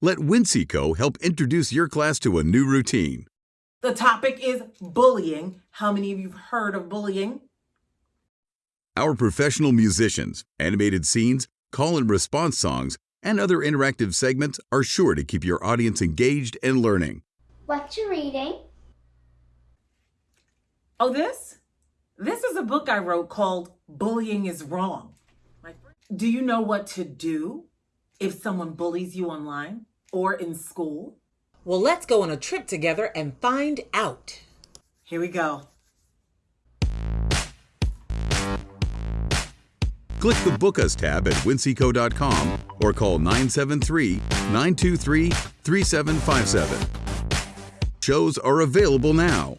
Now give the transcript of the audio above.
Let Winseco help introduce your class to a new routine. The topic is bullying. How many of you have heard of bullying? Our professional musicians, animated scenes, call and response songs, and other interactive segments are sure to keep your audience engaged and learning. What you reading? Oh, this? This is a book I wrote called Bullying is Wrong. Do you know what to do if someone bullies you online or in school? Well, let's go on a trip together and find out. Here we go. Click the Book Us tab at winseco.com or call 973 923 3757. Shows are available now.